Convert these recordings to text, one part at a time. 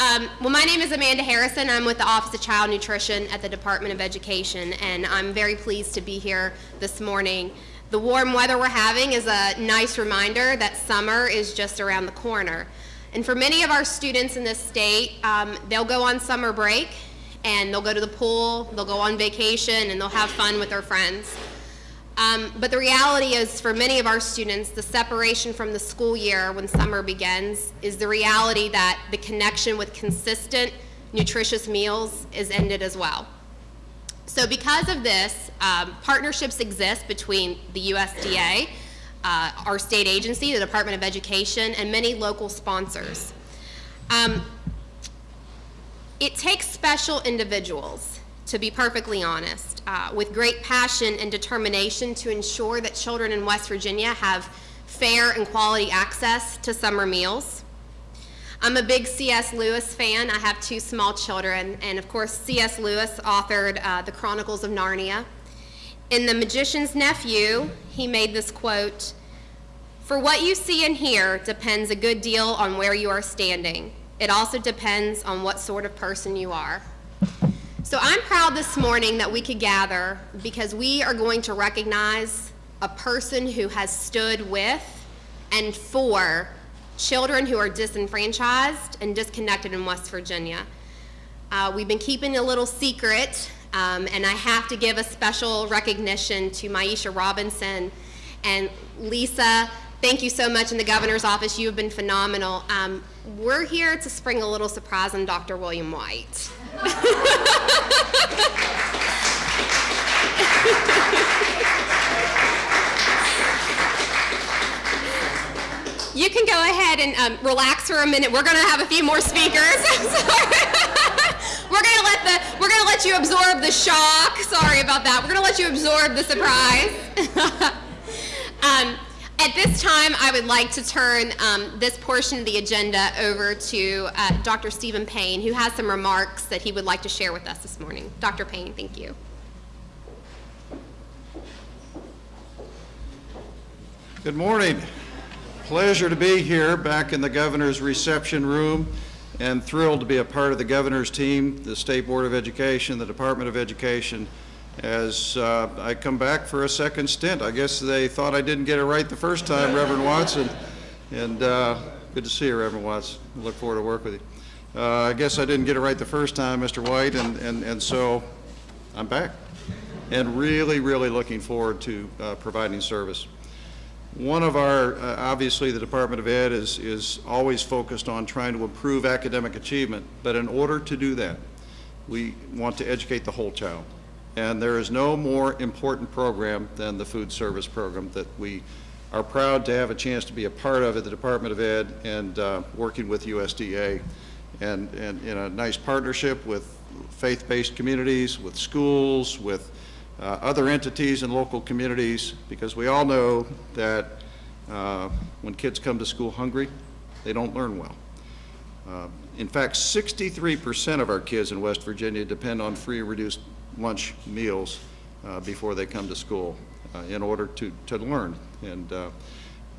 Um, well, my name is Amanda Harrison. I'm with the Office of Child Nutrition at the Department of Education, and I'm very pleased to be here this morning. The warm weather we're having is a nice reminder that summer is just around the corner. And for many of our students in this state, um, they'll go on summer break and they'll go to the pool, they'll go on vacation, and they'll have fun with their friends. Um, but the reality is for many of our students, the separation from the school year when summer begins is the reality that the connection with consistent, nutritious meals is ended as well. So because of this, um, partnerships exist between the USDA, uh, our state agency, the Department of Education, and many local sponsors. Um, it takes special individuals, to be perfectly honest, uh, with great passion and determination to ensure that children in West Virginia have fair and quality access to summer meals. I'm a big C.S. Lewis fan. I have two small children, and of course, C.S. Lewis authored uh, The Chronicles of Narnia. In The Magician's Nephew, he made this quote, For what you see and hear depends a good deal on where you are standing. It also depends on what sort of person you are. So I'm proud this morning that we could gather because we are going to recognize a person who has stood with and for children who are disenfranchised and disconnected in West Virginia. Uh, we've been keeping a little secret, um, and I have to give a special recognition to Maisha Robinson and Lisa. Thank you so much in the governor's office. You have been phenomenal. Um, we're here to spring a little surprise on Dr. William White. you can go ahead and um, relax for a minute. We're going to have a few more speakers. we're going to let the we're going to let you absorb the shock. Sorry about that. We're going to let you absorb the surprise. um, at this time, I would like to turn um, this portion of the agenda over to uh, Dr. Steven Paine, who has some remarks that he would like to share with us this morning. Dr. Paine, thank you. Good morning. Pleasure to be here back in the governor's reception room and thrilled to be a part of the governor's team, the State Board of Education, the Department of Education, as uh, I come back for a second stint. I guess they thought I didn't get it right the first time, Reverend Watson. And uh, good to see you, Reverend Watson. Look forward to work with you. Uh, I guess I didn't get it right the first time, Mr. White, and, and, and so I'm back. And really, really looking forward to uh, providing service. One of our, uh, obviously the Department of Ed is, is always focused on trying to improve academic achievement, but in order to do that, we want to educate the whole child. And there is no more important program than the food service program that we are proud to have a chance to be a part of at the Department of Ed and uh, working with USDA and, and in a nice partnership with faith-based communities, with schools, with uh, other entities and local communities, because we all know that uh, when kids come to school hungry, they don't learn well. Uh, in fact, 63% of our kids in West Virginia depend on free reduced lunch meals uh, before they come to school uh, in order to, to learn. And uh,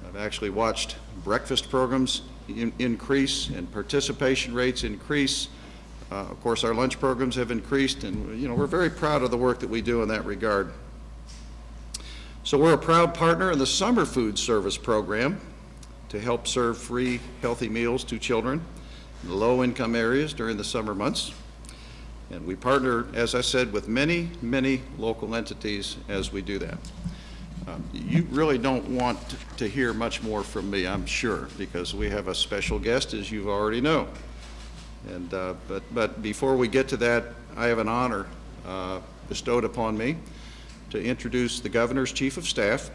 I've actually watched breakfast programs in, increase and participation rates increase. Uh, of course, our lunch programs have increased, and you know we're very proud of the work that we do in that regard. So we're a proud partner in the Summer Food Service Program to help serve free, healthy meals to children in low-income areas during the summer months. And we partner, as I said, with many, many local entities as we do that. Um, you really don't want to hear much more from me, I'm sure, because we have a special guest, as you already know. And, uh, but, but before we get to that, I have an honor uh, bestowed upon me to introduce the Governor's Chief of Staff.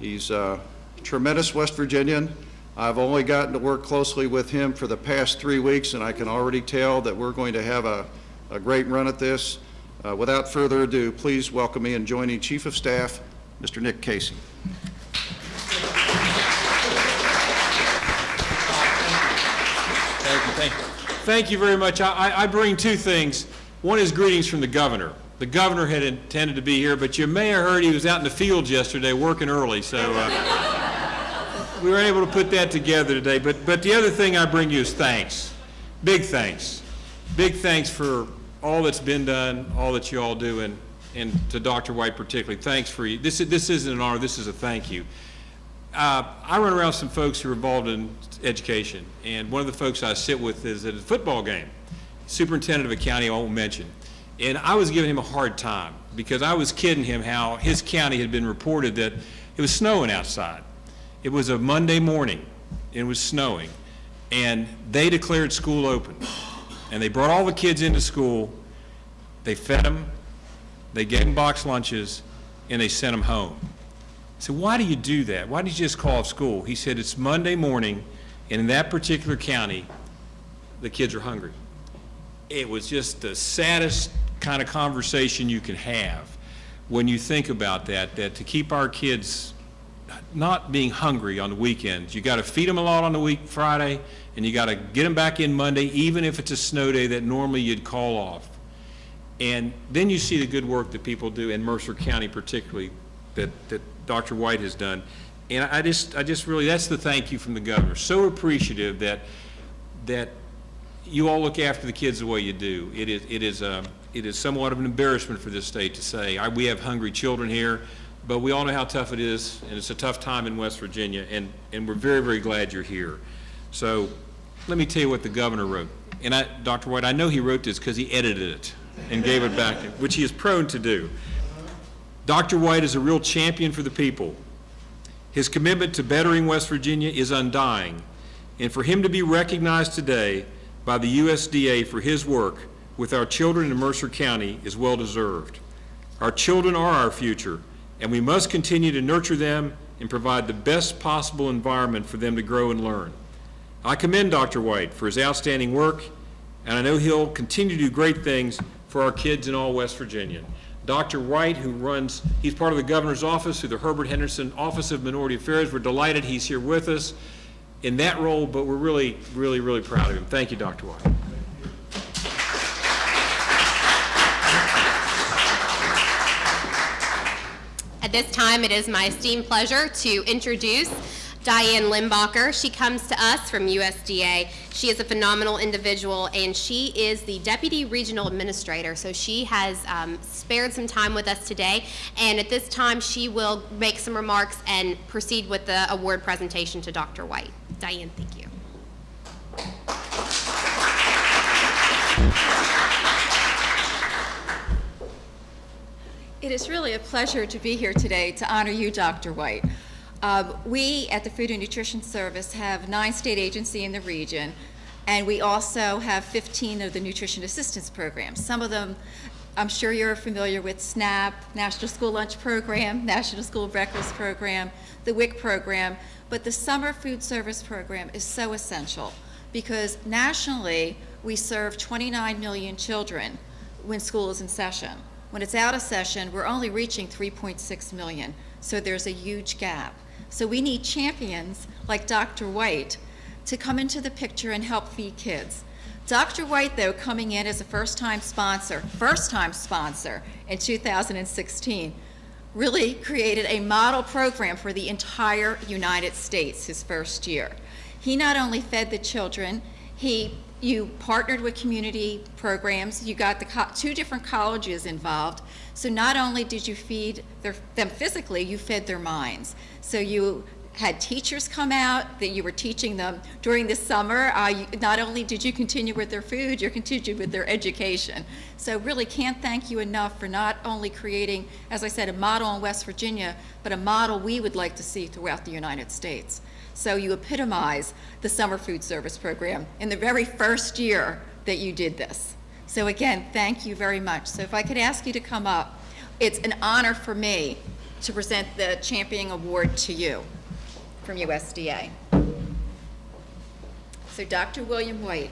He's a tremendous West Virginian. I've only gotten to work closely with him for the past three weeks, and I can already tell that we're going to have a a great run at this. Uh, without further ado, please welcome me and joining Chief of Staff, Mr. Nick Casey. Thank you, thank you. Thank you very much. I, I bring two things. One is greetings from the governor. The governor had intended to be here, but you may have heard he was out in the fields yesterday working early, so uh, we were able to put that together today. But, but the other thing I bring you is thanks. big thanks. Big thanks for all that's been done, all that you all do, and, and to Dr. White particularly, thanks for, you. this, is- this isn't an honor, this is a thank you. Uh, I run around some folks who are involved in education, and one of the folks I sit with is at a football game, superintendent of a county I won't mention. And I was giving him a hard time, because I was kidding him how his county had been reported that it was snowing outside. It was a Monday morning, it was snowing, and they declared school open. And they brought all the kids into school, they fed them, they gave them box lunches, and they sent them home. I said, why do you do that? Why did you just call off school? He said, it's Monday morning, and in that particular county, the kids are hungry. It was just the saddest kind of conversation you can have when you think about that, that to keep our kids not being hungry on the weekends, you got to feed them a lot on the week, Friday, and you got to get them back in Monday, even if it's a snow day that normally you'd call off. And then you see the good work that people do in Mercer County particularly, that, that Dr. White has done. And I just, I just really, that's the thank you from the governor. So appreciative that, that you all look after the kids the way you do. It is, it is, um, it is somewhat of an embarrassment for this state to say, I, we have hungry children here, but we all know how tough it is, and it's a tough time in West Virginia, and, and we're very, very glad you're here. So, let me tell you what the governor wrote. And I, Dr. White, I know he wrote this because he edited it and gave it back, to which he is prone to do. Dr. White is a real champion for the people. His commitment to bettering West Virginia is undying, and for him to be recognized today by the USDA for his work with our children in Mercer County is well deserved. Our children are our future, and we must continue to nurture them and provide the best possible environment for them to grow and learn. I commend Dr. White for his outstanding work, and I know he'll continue to do great things for our kids in all West Virginia. Dr. White, who runs, he's part of the governor's office through the Herbert Henderson Office of Minority Affairs. We're delighted he's here with us in that role, but we're really, really, really proud of him. Thank you, Dr. White. At this time, it is my esteemed pleasure to introduce Diane Limbacher. She comes to us from USDA. She is a phenomenal individual, and she is the Deputy Regional Administrator. So she has um, spared some time with us today, and at this time, she will make some remarks and proceed with the award presentation to Dr. White. Diane, thank you. It is really a pleasure to be here today to honor you, Dr. White. Um, we at the Food and Nutrition Service have nine state agencies in the region, and we also have 15 of the nutrition assistance programs. Some of them, I'm sure you're familiar with SNAP, National School Lunch Program, National School Breakfast Program, the WIC program, but the Summer Food Service Program is so essential because nationally, we serve 29 million children when school is in session. When it's out of session, we're only reaching 3.6 million, so there's a huge gap. So we need champions like Dr. White to come into the picture and help feed kids. Dr. White, though, coming in as a first-time sponsor, first-time sponsor in 2016, really created a model program for the entire United States his first year. He not only fed the children, he you partnered with community programs. You got the two different colleges involved. So not only did you feed their, them physically, you fed their minds. So you had teachers come out that you were teaching them during the summer. Uh, you, not only did you continue with their food, you continued with their education. So really can't thank you enough for not only creating, as I said, a model in West Virginia, but a model we would like to see throughout the United States. So you epitomize the summer food service program in the very first year that you did this. So again, thank you very much. So if I could ask you to come up, it's an honor for me to present the Championing Award to you from USDA. So Dr. William White,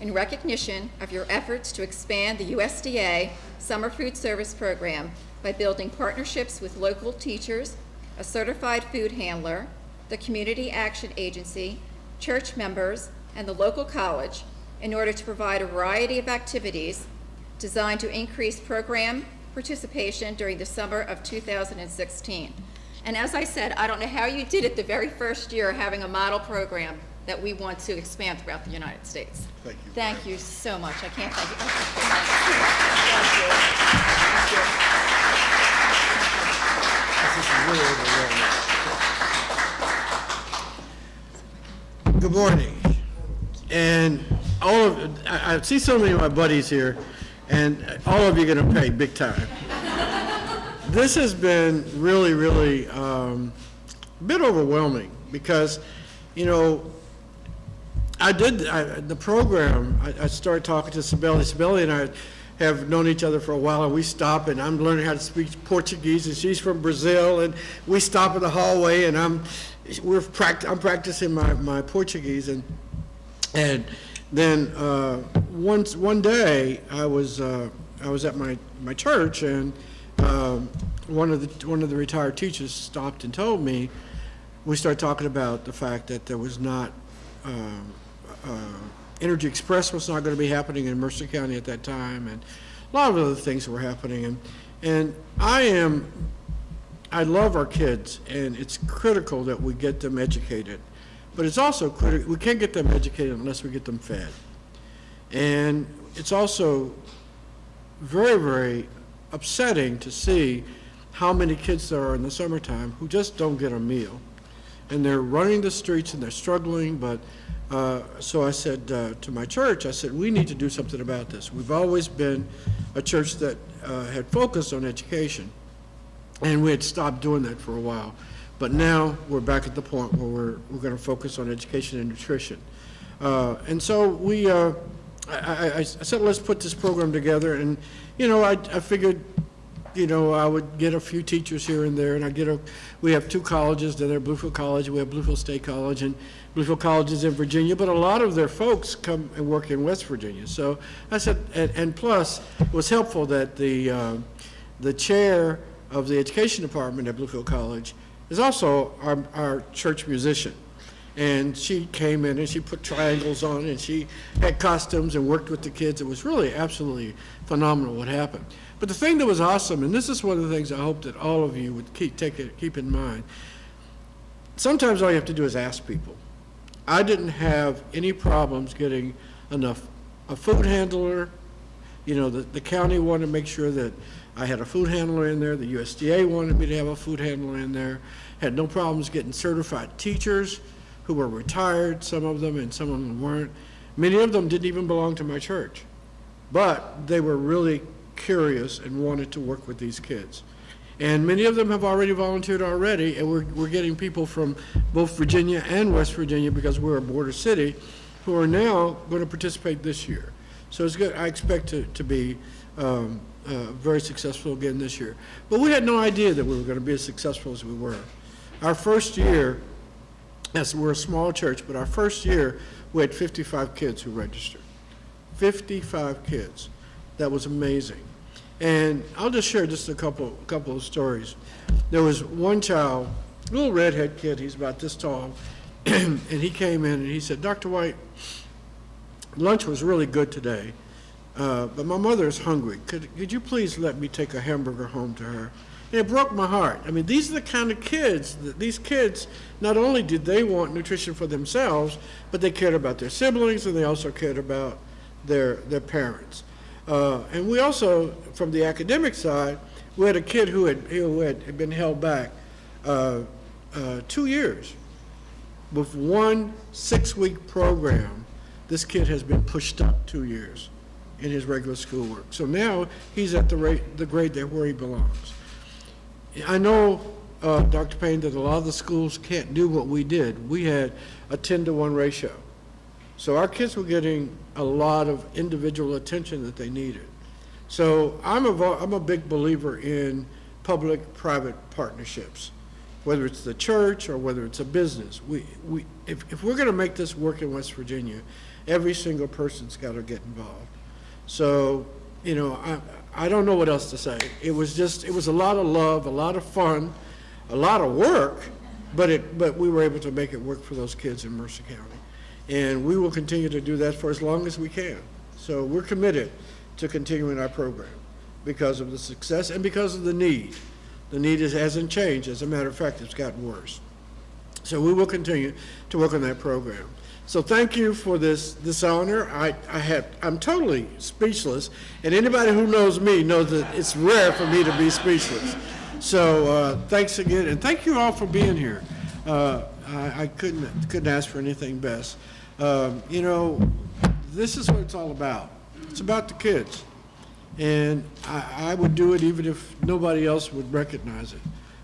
in recognition of your efforts to expand the USDA Summer Food Service Program by building partnerships with local teachers, a certified food handler, the Community Action Agency, church members, and the local college in order to provide a variety of activities designed to increase program participation during the summer of 2016. And as I said, I don't know how you did it the very first year having a model program that we want to expand throughout the United States. Thank you. Thank you so much. I can't thank you. This is really overwhelming. Good morning. And all of, I, I see so many of my buddies here, and all of you are gonna pay big time. This has been really, really, um, a bit overwhelming, because, you know, I did, I, the program, I, I started talking to Sibeli. Sibeli and I have known each other for a while, and we stop, and I'm learning how to speak Portuguese, and she's from Brazil, and we stop in the hallway, and I'm, we're pract, I'm practicing my, my Portuguese, and, and then, uh, once, one day, I was, uh, I was at my, my church, and, um, one of the, one of the retired teachers stopped and told me, we started talking about the fact that there was not, um, uh, Energy Express was not going to be happening in Mercer County at that time, and a lot of other things were happening. And, and I am, I love our kids, and it's critical that we get them educated. But it's also critical, we can't get them educated unless we get them fed. And it's also very, very upsetting to see how many kids there are in the summertime who just don't get a meal. And they're running the streets and they're struggling, but, uh, so I said uh, to my church, I said, we need to do something about this. We've always been a church that uh, had focused on education, and we had stopped doing that for a while. But now we're back at the point where we're, we're going to focus on education and nutrition. Uh, And so we, uh, I, I, I said, let's put this program together, and, you know, I, I figured, you know, I would get a few teachers here and there, and I get a, we have two colleges, then there Bluefield College, we have Bluefield State College, and Bluefield College is in Virginia, but a lot of their folks come and work in West Virginia. So I said, and, and plus, it was helpful that the, uh, the chair of the education department at Bluefield College is also our, our church musician. And she came in and she put triangles on and she had costumes and worked with the kids. It was really absolutely phenomenal what happened. But the thing that was awesome, and this is one of the things I hope that all of you would keep, take it, keep in mind, sometimes all you have to do is ask people. I didn't have any problems getting enough, a food handler, you know, the, the county wanted to make sure that I had a food handler in there, the USDA wanted me to have a food handler in there, had no problems getting certified teachers who were retired, some of them, and some of them weren't. Many of them didn't even belong to my church, but they were really curious and wanted to work with these kids. And many of them have already volunteered already, and we're, we're getting people from both Virginia and West Virginia, because we're a border city, who are now going to participate this year. So it's good, I expect to, to be um, uh, very successful again this year. But we had no idea that we were going to be as successful as we were. Our first year, yes, we're a small church, but our first year, we had 55 kids who registered. 55 kids. That was amazing. And I'll just share just a couple, couple of stories. There was one child, little redhead kid, he's about this tall, and he came in and he said, Dr. White, lunch was really good today, uh, but my mother is hungry. Could, could you please let me take a hamburger home to her? It broke my heart. I mean, these are the kind of kids, that these kids, not only did they want nutrition for themselves, but they cared about their siblings and they also cared about their, their parents. Uh, and we also, from the academic side, we had a kid who had, who had had been held back uh, uh, two years. With one six-week program, this kid has been pushed up two years in his regular schoolwork. So now he's at the rate, the grade that where he belongs. I know, uh, Dr. Paine, that a lot of the schools can't do what we did. We had a 10 to 1 ratio. So our kids were getting a lot of individual attention that they needed. So I'm a, I'm a big believer in public-private partnerships, whether it's the church or whether it's a business. We, we, if, if we're gonna make this work in West Virginia, every single person's gotta get involved. So, you know, I, I don't know what else to say. It was just, it was a lot of love, a lot of fun, a lot of work, but it, but we were able to make it work for those kids in Mercer County. And we will continue to do that for as long as we can. So we're committed to continuing our program because of the success and because of the need. The need is, hasn't changed. As a matter of fact, it's gotten worse. So we will continue to work on that program. So thank you for this, this honor. I, I have, I'm totally speechless, and anybody who knows me knows that it's rare for me to be speechless. So, uh, thanks again, and thank you all for being here. Uh, I, I couldn't, couldn't ask for anything best. Um, you know, this is what it's all about. It's about the kids. And I, I would do it even if nobody else would recognize it.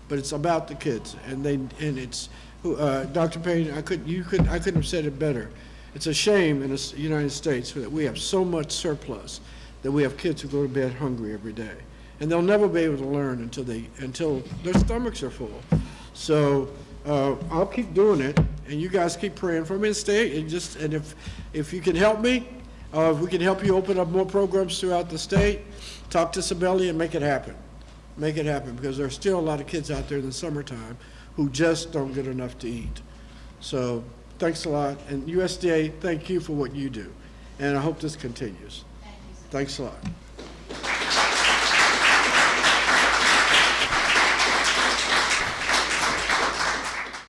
But it's about the kids, and they, and it's, uh, Dr. Paine, I could, you could, I couldn't have said it better. It's a shame in the United States that we have so much surplus that we have kids who go to bed hungry every day. And they'll never be able to learn until they, until their stomachs are full. So, uh, I'll keep doing it, and you guys keep praying for me and stay, and just, and if, if you can help me, uh, if we can help you open up more programs throughout the state, talk to Sabelli and make it happen. Make it happen, because there are still a lot of kids out there in the summertime who just don't get enough to eat. So, thanks a lot, and USDA, thank you for what you do, and I hope this continues. Thanks a lot.